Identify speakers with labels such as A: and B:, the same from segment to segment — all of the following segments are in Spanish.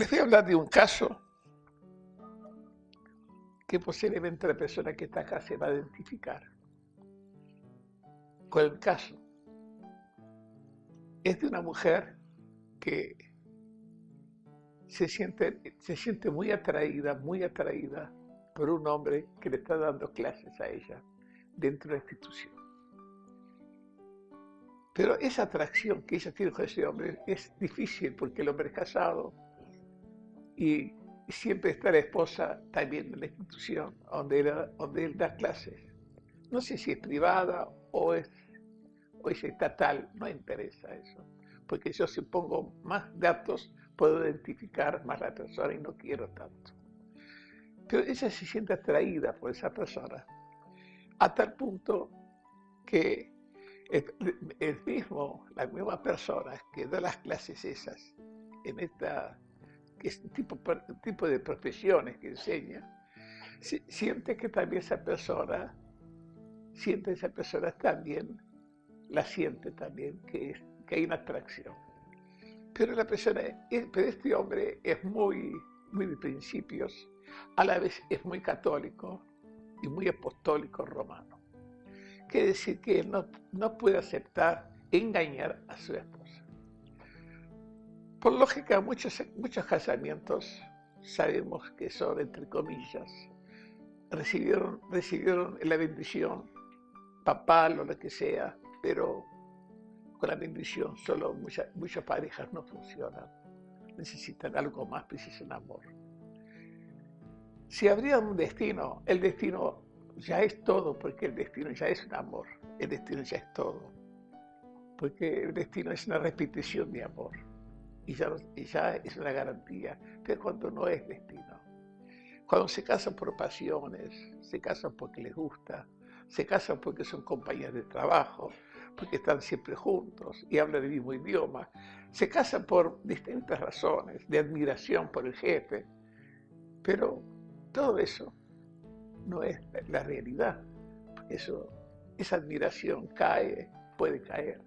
A: Les voy a hablar de un caso que posiblemente la persona que está acá se va a identificar con el caso. Es de una mujer que se siente, se siente muy atraída, muy atraída por un hombre que le está dando clases a ella dentro de la institución. Pero esa atracción que ella tiene con ese hombre es difícil porque el hombre es casado, y siempre está la esposa también en la institución donde él, da clases. No sé si es privada o es, o es estatal, no interesa eso, porque yo si pongo más datos puedo identificar más la persona y no quiero tanto. Pero ella se siente atraída por esa persona, a tal punto que el, mismo, la misma persona que da las clases esas en esta este tipo, tipo de profesiones que enseña, siente que también esa persona, siente esa persona también, la siente también, que, que hay una atracción. Pero la persona, pero este hombre es muy, muy de principios, a la vez es muy católico y muy apostólico romano. Quiere decir que no, no puede aceptar engañar a su esposa. Por lógica, muchos, muchos casamientos sabemos que son, entre comillas, recibieron, recibieron la bendición papal o lo que sea, pero con la bendición solo muchas, muchas parejas no funcionan. Necesitan algo más, precisan amor. Si habría un destino, el destino ya es todo, porque el destino ya es un amor, el destino ya es todo, porque el destino es una repetición de amor y ya, es una garantía, pero cuando no es destino. Cuando se casan por pasiones, se casan porque les gusta, se casan porque son compañeros de trabajo, porque están siempre juntos y hablan el mismo idioma, se casan por distintas razones, de admiración por el jefe, pero todo eso no es la realidad. Eso, esa admiración cae, puede caer,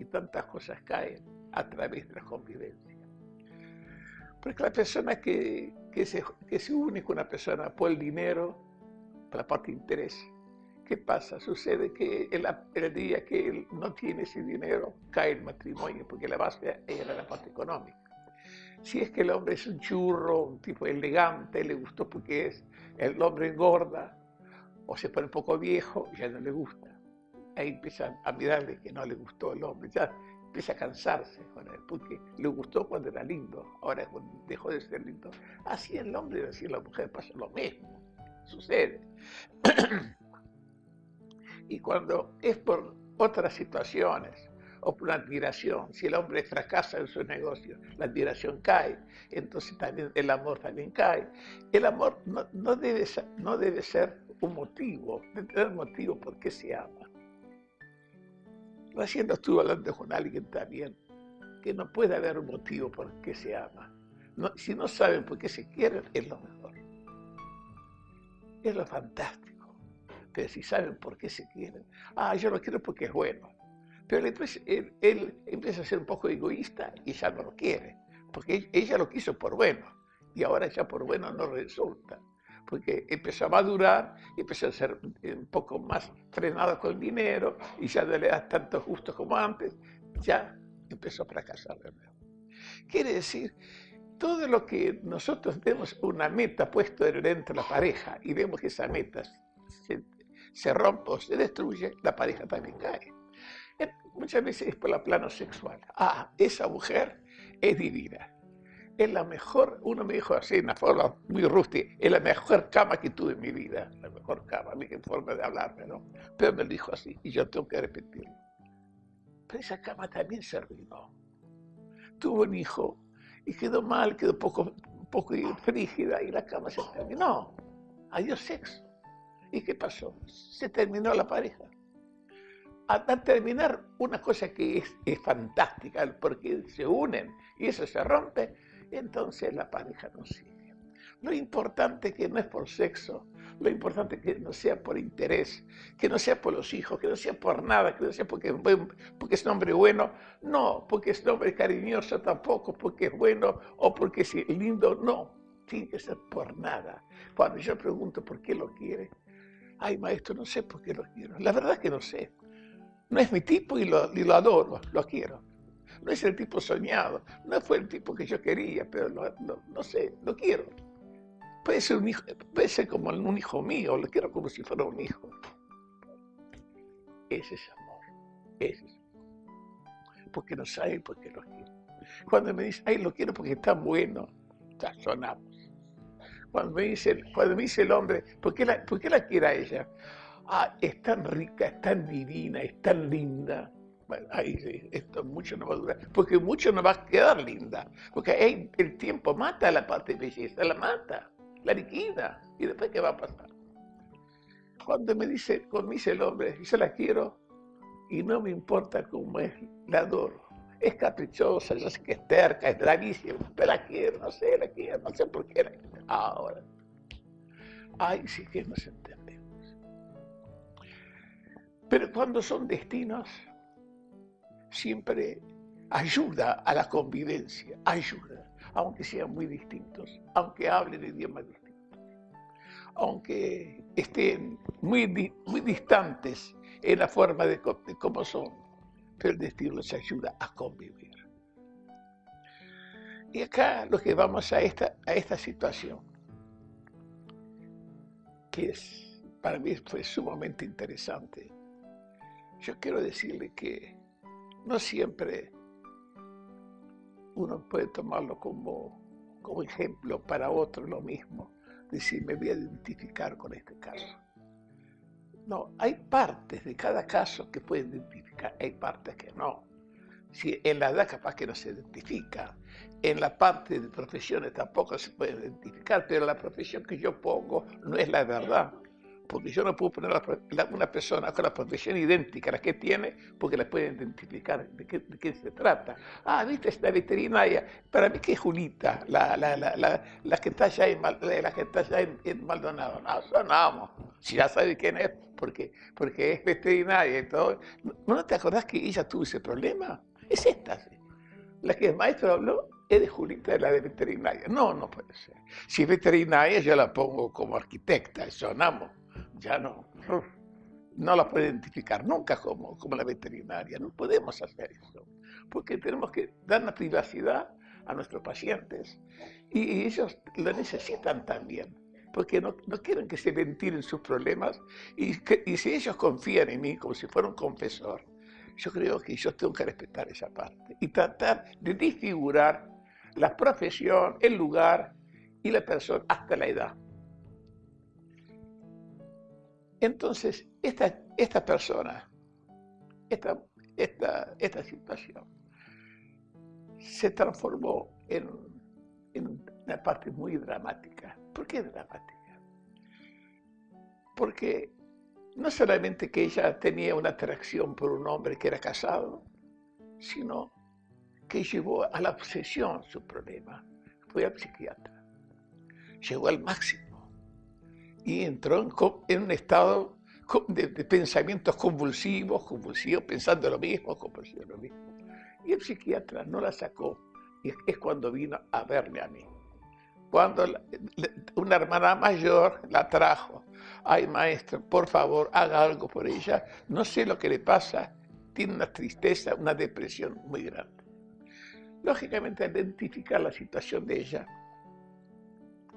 A: y tantas cosas caen a través de la convivencia. Porque la persona que, se, que une con una persona por el dinero, por la parte de interés, ¿qué pasa? Sucede que el, el, día que él no tiene ese dinero, cae el matrimonio, porque la base era la parte económica. Si es que el hombre es un churro, un tipo elegante, le gustó porque es, el hombre engorda, o se pone un poco viejo, ya no le gusta. Ahí empiezan a mirarle que no le gustó el hombre, ya empieza a cansarse con él, porque le gustó cuando era lindo, ahora dejó de ser lindo. Así el hombre y así la mujer pasa lo mismo, sucede. y cuando es por otras situaciones o por admiración, si el hombre fracasa en su negocio, la admiración cae, entonces también el amor también cae. El amor no, no debe, no debe ser un motivo, debe tener motivo por qué se ama. Recién estuve hablando con alguien también, que no puede haber un motivo por qué se ama. si no saben por qué se quieren, es lo mejor. Es lo fantástico. Pero si saben por qué se quieren, ah, yo lo quiero porque es bueno. Pero entonces él, él empieza a ser un poco egoísta y ya no lo quiere, porque ella lo quiso por bueno y ahora ya por bueno no resulta porque empezó a madurar y empezó a ser un poco más frenado con el dinero y ya no le da tanto gusto como antes, ya empezó a fracasar de nuevo. Quiere decir, todo lo que nosotros vemos una meta puesta dentro de la pareja y vemos que esa meta se, se rompe o se destruye, la pareja también cae. Muchas veces es por el plano sexual. Ah, esa mujer es divina es la mejor, uno me dijo así, en una forma muy rústica, es la mejor cama que tuve en mi vida, la mejor cama, mi forma de hablarme, ¿no? Pero me lo dijo así, y yo tengo que repetirlo. Pero esa cama también se arruinó. Tuvo un hijo, y quedó mal, quedó poco, poco frígida, y la cama se terminó. Adiós sexo. ¿Y qué pasó? Se terminó la pareja. A, terminar una cosa que es, es fantástica, porque se unen y eso se rompe, entonces la pareja no sigue. Lo importante que no es por sexo, Lo importante es que no sea por interés, que no sea por los hijos, que no sea por nada, que no sea porque, es un hombre bueno, no, porque es un hombre cariñoso tampoco, porque es bueno o porque es lindo, no, tiene que ser por nada. Cuando yo pregunto por qué lo quiere, ay maestro, no sé por qué lo quiero, la verdad es que no sé. No es mi tipo y lo adoro, lo quiero. No es el tipo soñado, no fue el tipo que yo quería, pero no sé, lo quiero. Puede ser, un hijo, puede ser como un hijo mío, lo quiero como si fuera un hijo. Ese es amor, ese es amor. Porque no sabe por qué lo quiero. Cuando me dice, ay, lo quiero porque está bueno, ya sonamos. Cuando me dice, cuando me dice el hombre, ¿por qué, la, ¿por qué la quiere ella? Ah, es tan rica, es tan divina, es tan linda. Bueno, ahí esto mucho no va a durar, porque mucho no va a quedar linda, porque el tiempo mata la parte de la mata la liquida. ¿Y después qué va a pasar? Cuando me dice, con me dice el hombre, yo la quiero y no me importa cómo es, la adoro. Es caprichosa, yo sé que es terca, es bravísima, pero la quiero, no sé, la quiero, no sé por qué la quiero. Ahora, ay, sí que nos entendemos. Pero cuando son destinos, siempre ayuda a la convivencia, ayuda aunque sean muy distintos, aunque hablen idiomas distintos, aunque estén muy, muy distantes en la forma de, cómo son, pero el destino les ayuda a convivir. Y acá lo que vamos a esta, a esta situación, que para mí fue sumamente interesante. Yo quiero decirle que no siempre uno puede tomarlo como, como ejemplo para otro lo mismo, decir, me voy a identificar con este caso. No, hay partes de cada caso que pueden identificar, hay partes que no. Si en la edad capaz que no se identifica, en la parte de profesiones tampoco se puede identificar, pero la profesión que yo pongo no es la verdad porque yo no puedo poner una persona con la profesión idéntica a la que tiene, porque la pueden identificar de qué, de se trata. Ah, viste, esta veterinaria, para mí que es Julita, la, la, la, la que está allá en, la que está allá en, Maldonado. No, sonamos. Si ya sabe quién es, porque, porque es veterinaria y. ¿No te acordás que ella tuvo ese problema? Es esta, La que el maestro habló es de Julita, la de veterinaria. No, no puede ser. Si es veterinaria, yo la pongo como arquitecta, sonamos ya no, no la puede identificar nunca como, como la veterinaria. No podemos hacer eso, porque tenemos que dar la privacidad a nuestros pacientes y ellos lo necesitan también, porque no, quieren que se ventilen sus problemas y, y si ellos confían en mí como si fuera un confesor, yo creo que yo tengo que respetar esa parte y tratar de disfigurar la profesión, el lugar y la persona hasta la edad. Entonces, esta, esta persona, esta, esta, esta situación, se transformó en, una parte muy dramática. ¿Por qué dramática? Porque no solamente que ella tenía una atracción por un hombre que era casado, sino que llevó a la obsesión su problema. Fue al psiquiatra. Llegó al máximo y entró en, un estado de, pensamientos convulsivos, convulsivos, pensando lo mismo, convulsivos lo mismo. Y el psiquiatra no la sacó, y es cuando vino a verme a mí. Cuando una hermana mayor la trajo, ay maestro, por favor, haga algo por ella, no sé lo que le pasa, tiene una tristeza, una depresión muy grande. Lógicamente, identificar la situación de ella,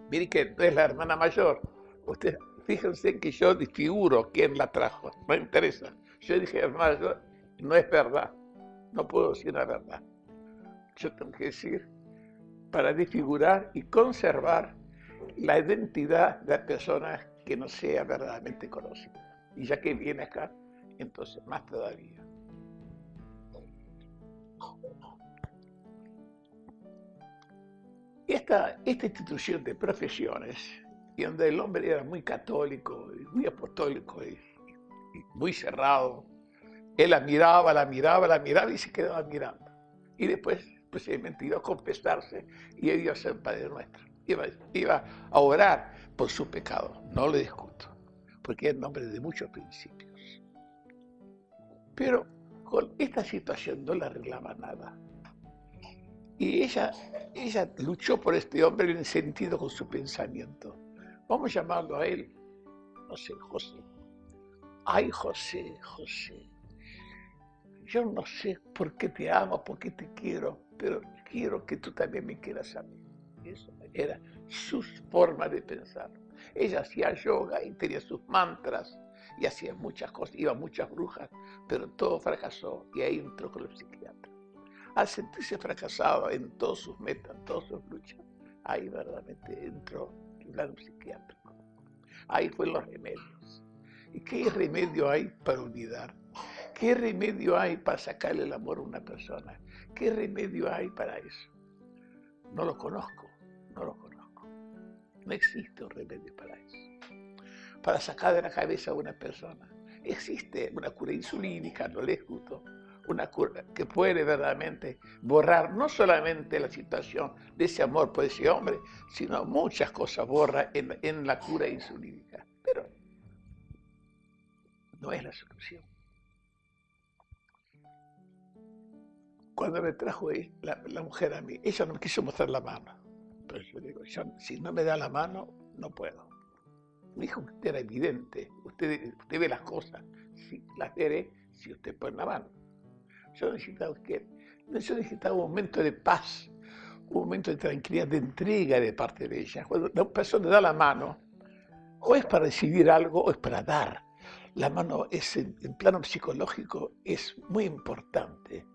A: mire que no es la hermana mayor, Usted, fíjense que yo disfiguro quién la trajo, no interesa. Yo dije, hermano, no es verdad, no puedo decir la verdad. Yo tengo que decir para disfigurar y conservar la identidad de la persona que no sea verdaderamente conocida. Y ya que viene acá, entonces más todavía. Esta, esta institución de profesiones y donde el hombre era muy católico, muy apostólico y, muy cerrado. Él la miraba, la miraba, la miraba y se quedaba mirando. Y después, pues, se iba a confesarse y iba a ser Padre Nuestro. Iba, a orar por su pecado, no le discuto, porque es nombre de muchos principios. Pero con esta situación no le arreglaba nada. Y ella, ella luchó por este hombre en sentido con su pensamiento. Vamos a llamarlo a él, no sé, José. Ay, José, José. Yo no sé por qué te amo, por qué te quiero, pero quiero que tú también me quieras a mí. Eso era su forma de pensar. Ella hacía yoga y tenía sus mantras y hacía muchas cosas, iba a muchas brujas, pero todo fracasó y ahí entró con el psiquiatra. Al sentirse fracasado en todas sus metas, en todas sus luchas, ahí verdaderamente entró psiquiátrico. Ahí fue los remedios. ¿Y qué remedio hay para olvidar? ¿Qué remedio hay para sacarle el amor a una persona? ¿Qué remedio hay para eso? No lo conozco, no lo conozco. No existe un remedio para eso. Para sacar de la cabeza a una persona. Existe una cura insulínica, no le discuto, una cura que puede verdaderamente borrar no solamente la situación de ese amor por ese hombre, sino muchas cosas borra en, la cura insulínica. Pero no es la solución. Cuando me trajo la, la, mujer a mí, ella no me quiso mostrar la mano. Pero yo digo, si no me da la mano, no puedo. Me dijo que era evidente. Usted, usted ve las cosas. Sí, las veré si usted pone la mano. Yo necesitaba, yo necesitaba un momento de paz, un momento de tranquilidad, de entrega de parte de ella. Cuando la persona da la mano, o es para recibir algo o es para dar. La mano es, en, en plano psicológico es muy importante.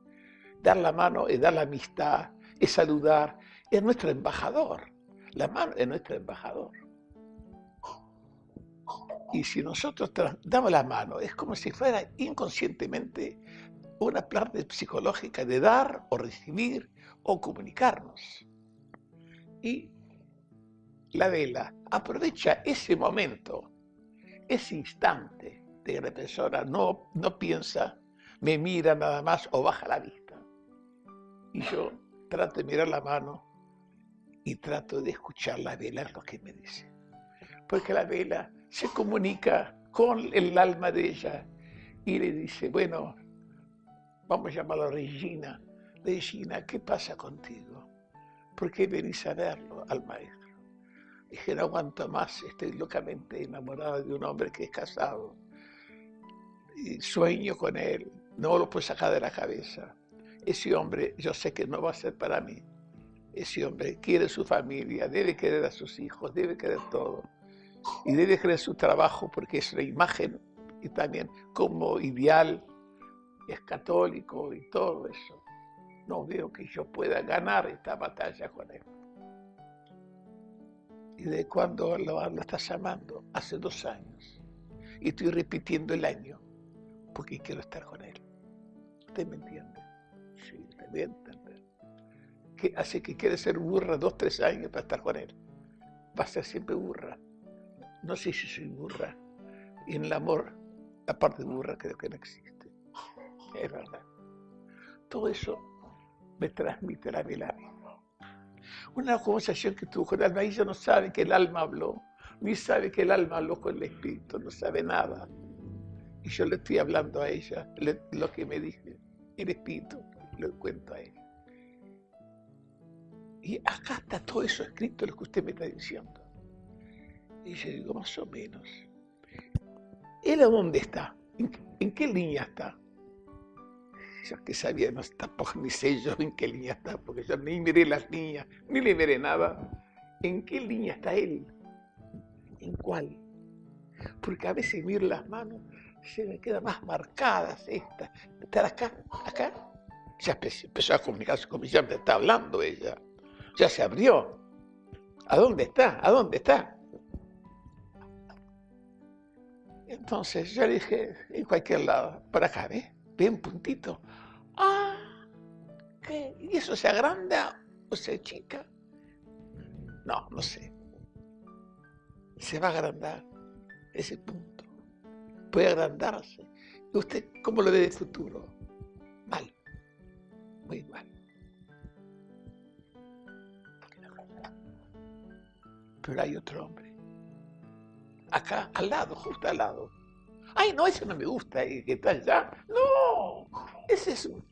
A: Dar la mano es dar la amistad, es saludar, es nuestro embajador. La mano es nuestro embajador. Y si nosotros damos la mano, es como si fuera inconscientemente una parte psicológica de dar o recibir o comunicarnos. Y la vela aprovecha ese momento, ese instante de que la persona no, no piensa, me mira nada más o baja la vista. Y yo trato de mirar la mano y trato de escuchar la vela lo que me dice. Porque la vela se comunica con el alma de ella y le dice, bueno, vamos a llamarla Regina. Regina, ¿qué pasa contigo? ¿Por qué venís a verlo al maestro? Dije, no aguanto más, estoy locamente enamorada de un hombre que es casado. Y sueño con él, no lo puedo sacar de la cabeza. Ese hombre, yo sé que no va a ser para mí. Ese hombre quiere su familia, debe querer a sus hijos, debe querer todo. Y debe querer su trabajo porque es la imagen y también como ideal es católico y todo eso. No veo que yo pueda ganar esta batalla con él. ¿Y de cuándo lo, lo estás llamando? Hace dos años. Y estoy repitiendo el año porque quiero estar con él. ¿Usted me entiende? Sí, me voy a. Que hace que quiere ser burra dos, tres años para estar con él. Va a ser siempre burra. No sé si soy burra. Y en el amor, la parte burra creo que no existe es verdad. Todo eso me transmite la vela. Una conversación que tuvo con el alma, ella no sabe que el alma habló, ni sabe que el alma habló con el espíritu, no sabe nada. Y yo le estoy hablando a ella lo que me dije, el espíritu, le cuento a ella. Y acá está todo eso escrito, lo que usted me está diciendo. Y yo digo, más o menos. ¿Él a dónde está? ¿En qué línea está? Yo que sabía, no tampoco ni sé yo en qué línea está, porque yo ni miré las líneas, ni le veré nada. ¿En qué línea está él? ¿En cuál? Porque a veces miro las manos, se me quedan más marcadas estas. ¿Estar acá? ¿Acá? Ya empezó a comunicarse conmigo, ya me está hablando ella. Ya se abrió. ¿A dónde está? ¿A dónde está? Entonces yo le dije, en cualquier lado, por acá, ¿ves? Ve un puntito. Ah, ¿qué? ¿Y eso se agranda o se chica? No, no sé. Se va a agrandar ese punto. Puede agrandarse. ¿Y usted cómo lo ve de futuro? Mal. Muy mal. Pero hay otro hombre acá, al lado, justo al lado. Ay, no, ese no me gusta, y que está allá. No, ese es un,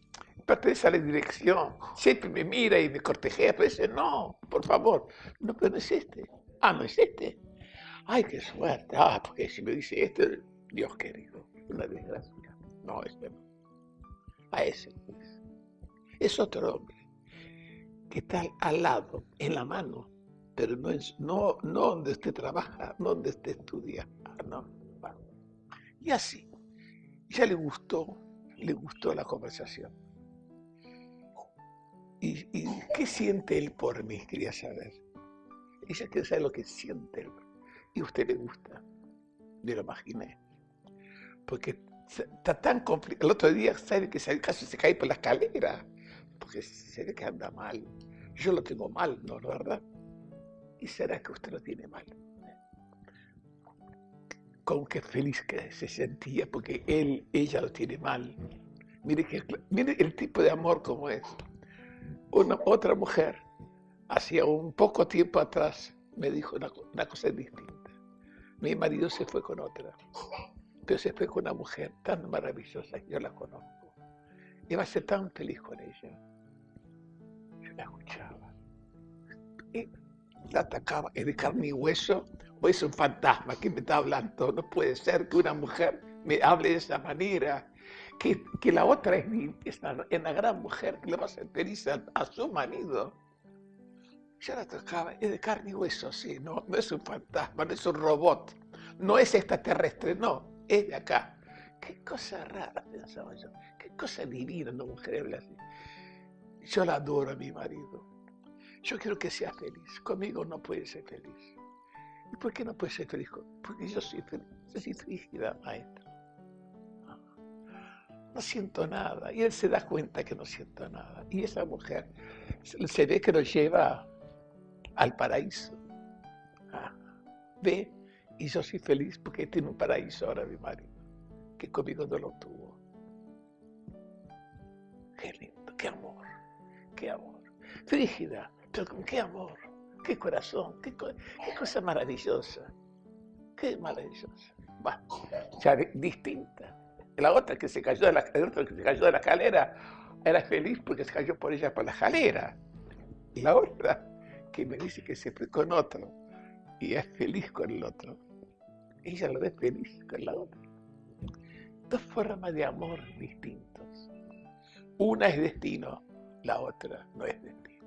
A: pertenece a la dirección. Siempre me mira y me cortejea, pero ese no, por favor. No, pero no es este. Ah, no es este. Ay, qué suerte. Ah, porque si me dice este, Dios querido, una desgracia. No, este no. A ese. Pues. Es otro hombre que está al lado, en la mano, pero no, es, no, no donde usted trabaja, no donde usted estudia. Ah, no. Y así, ya le gustó, le gustó la conversación. ¿Y, qué siente él por mí? Quería saber. Ella quiere saber lo que siente él. Y a usted le gusta. Me lo imaginé. Porque está tan complicado. El otro día, ¿sabe que casi se cae por la escalera? Porque se que anda mal. Yo lo tengo mal, ¿no? ¿Verdad? ¿Y será que usted lo tiene mal? Con qué feliz que se sentía porque él, ella lo tiene mal. Mire, que, mire el tipo de amor como es. Una, otra mujer, hacía un poco tiempo atrás, me dijo una, cosa distinta. Mi marido se fue con otra, pero se fue con una mujer tan maravillosa, yo la conozco. Iba a ser tan feliz con ella. Yo la escuchaba. Y la atacaba, es de carne y hueso, o es un fantasma que me está hablando. No puede ser que una mujer me hable de esa manera que, la otra es, es, una, gran mujer que le va a su marido. Ya la tocaba, es de carne y hueso, sí, no, no es un fantasma, no es un robot, no es extraterrestre, no, es de acá. Qué cosa rara, pensaba yo, qué cosa divina una mujer habla así. Yo la adoro a mi marido. Yo quiero que sea feliz. Conmigo no puede ser feliz. ¿Y por qué no puede ser feliz? Porque yo soy feliz. Yo soy frígida, maestro no siento nada. Y él se da cuenta que no siento nada. Y esa mujer se ve que lo lleva al paraíso. Ah, ve, y yo soy feliz porque tiene un paraíso ahora mi marido, que conmigo no lo tuvo. Qué lindo, qué amor, qué amor. Frígida, pero con qué amor, qué corazón, qué, cosa maravillosa, qué maravillosa. Va, ya distinta. La otra que se cayó de la, que se cayó de la escalera era feliz porque se cayó por ella por la escalera. La otra que me dice que se fue con otro y es feliz con el otro. Ella lo ve feliz con la otra. Dos formas de amor distintos. Una es destino, la otra no es destino.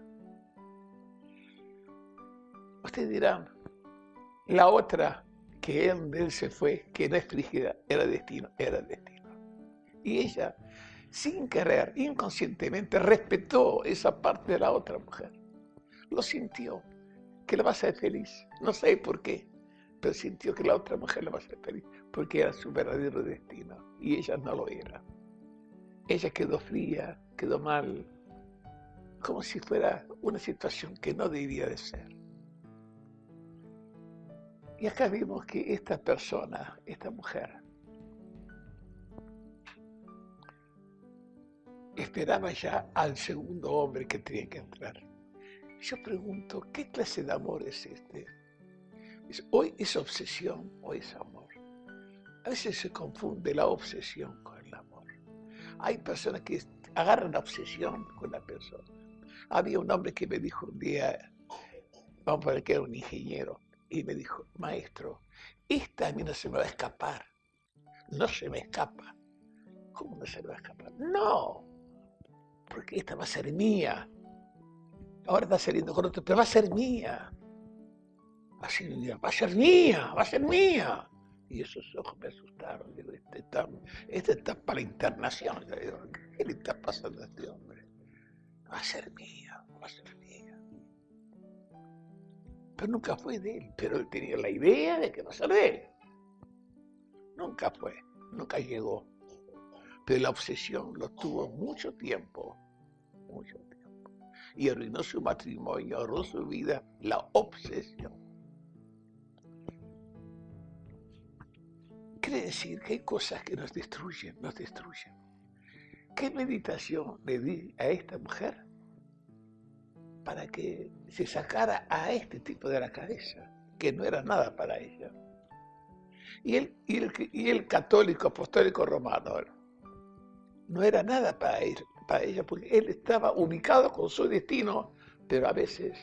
A: Ustedes dirán, la otra que él, él se fue, que no es frígida, era destino, era destino. Y ella, sin querer, inconscientemente, respetó esa parte de la otra mujer. Lo sintió, que la va a hacer feliz. No sé por qué, pero sintió que la otra mujer la va a hacer feliz, porque era su verdadero destino y ella no lo era. Ella quedó fría, quedó mal, como si fuera una situación que no debía de ser. Y acá vimos que esta persona, esta mujer, esperaba ya al segundo hombre que tenía que entrar. Yo pregunto, ¿qué clase de amor es este? Hoy es obsesión o es amor. A veces se confunde la obsesión con el amor. Hay personas que agarran la obsesión con la persona. Había un hombre que me dijo un día, vamos a ver que era un ingeniero, y me dijo, maestro, esta a mí no se me va a escapar. No se me escapa. ¿Cómo no se me va a escapar? No, porque esta va a ser mía. Ahora está saliendo con otro, pero va a ser mía. Así va a ser mía, va a ser mía. Y esos ojos me asustaron. Digo, este está, este está para internación. ¿Qué le está pasando a este hombre? Va a ser mía, va a ser mía. Pero nunca fue de él. Pero él tenía la idea de que va a ser de él. Nunca fue, nunca llegó. Pero la obsesión lo tuvo mucho tiempo, mucho tiempo. Y arruinó su matrimonio, arruinó su vida, la obsesión. Quiere decir que hay cosas que nos destruyen, nos destruyen. ¿Qué meditación le di a esta mujer para que se sacara a este tipo de la cabeza, que no era nada para ella? Y el, y el, y el católico apostólico romano no era nada para, para ella, porque él estaba ubicado con su destino, pero a veces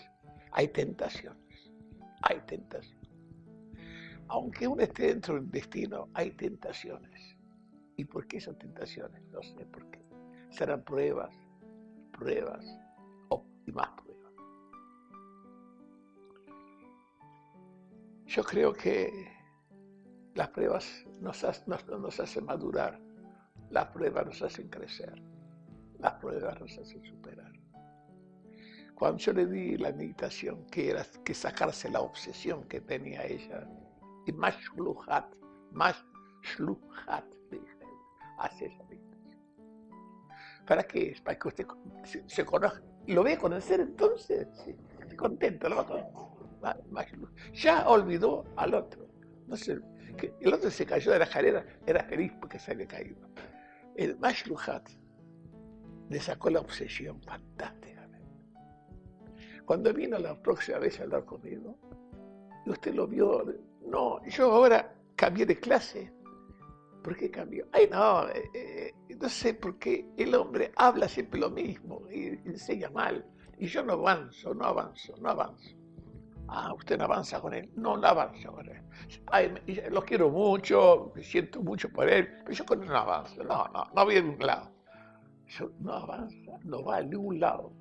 A: hay tentaciones, hay tentaciones. Aunque uno esté dentro del destino, hay tentaciones. ¿Y por qué esas tentaciones? No sé por qué. Serán pruebas, pruebas y más pruebas. Yo creo que las pruebas nos, nos hacen madurar, las pruebas nos hacen crecer, las pruebas nos hacen superar. Cuando yo le di la meditación, que era que sacarse la obsesión que tenía ella, y más shluhat, más shluhat, dije, hace esa. ¿Para qué? Para que usted se, conozca. ¿Lo ve conocer entonces? Sí, contento, lo va a más, Ya olvidó al otro. No sé, el otro se cayó de la escalera, era feliz porque se había caído. El Mashluhat le sacó la obsesión fantásticamente. Cuando vino la próxima vez a hablar conmigo, usted lo vio, no, yo ahora cambié de clase. ¿Por qué cambió? Ay, no, eh, no sé por qué el hombre habla siempre lo mismo y enseña mal. Y yo no avanzo, no avanzo, no avanzo. Ah, usted no avanza con él. No, no avanzo con él. Ay, lo quiero mucho, me siento mucho por él, pero yo con él no avanzo. No, no, no voy a ningún lado. Yo, no avanza, no va a ningún lado.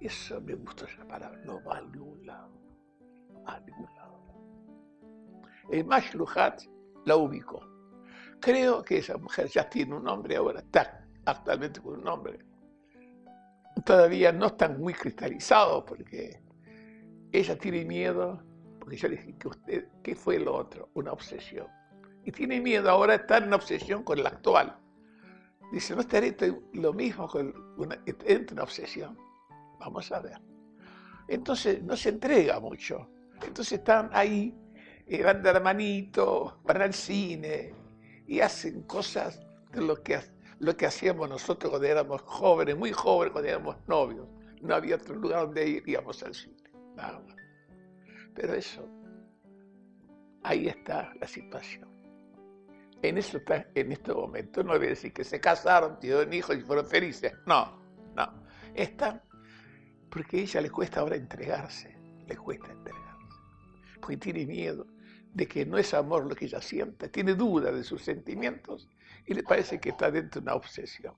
A: Eso me gustó esa palabra, no va a ningún lado. A ningún lado. El Mashluhat la ubicó. Creo que esa mujer ya tiene un nombre ahora, está actualmente con un nombre. Todavía no está muy cristalizado porque ella tiene miedo, porque yo le dije que usted, ¿qué fue lo otro? Una obsesión. Y tiene miedo ahora estar en obsesión con el actual. Dice, no estaré lo mismo con una, entre una obsesión. Vamos a ver. Entonces no se entrega mucho. Entonces están ahí, eh, van de la manito, van al cine y hacen cosas de lo que, lo que hacíamos nosotros cuando éramos jóvenes, muy jóvenes, cuando éramos novios. No había otro lugar donde ir, íbamos al cine. Pero eso, ahí está la situación. En eso está en este momento. No voy decir que se casaron, tuvieron hijos y fueron felices. No, no. Está porque a ella le cuesta ahora entregarse. Le cuesta entregarse. Porque tiene miedo de que no es amor lo que ella siente. Tiene duda de sus sentimientos y le parece que está dentro de una obsesión.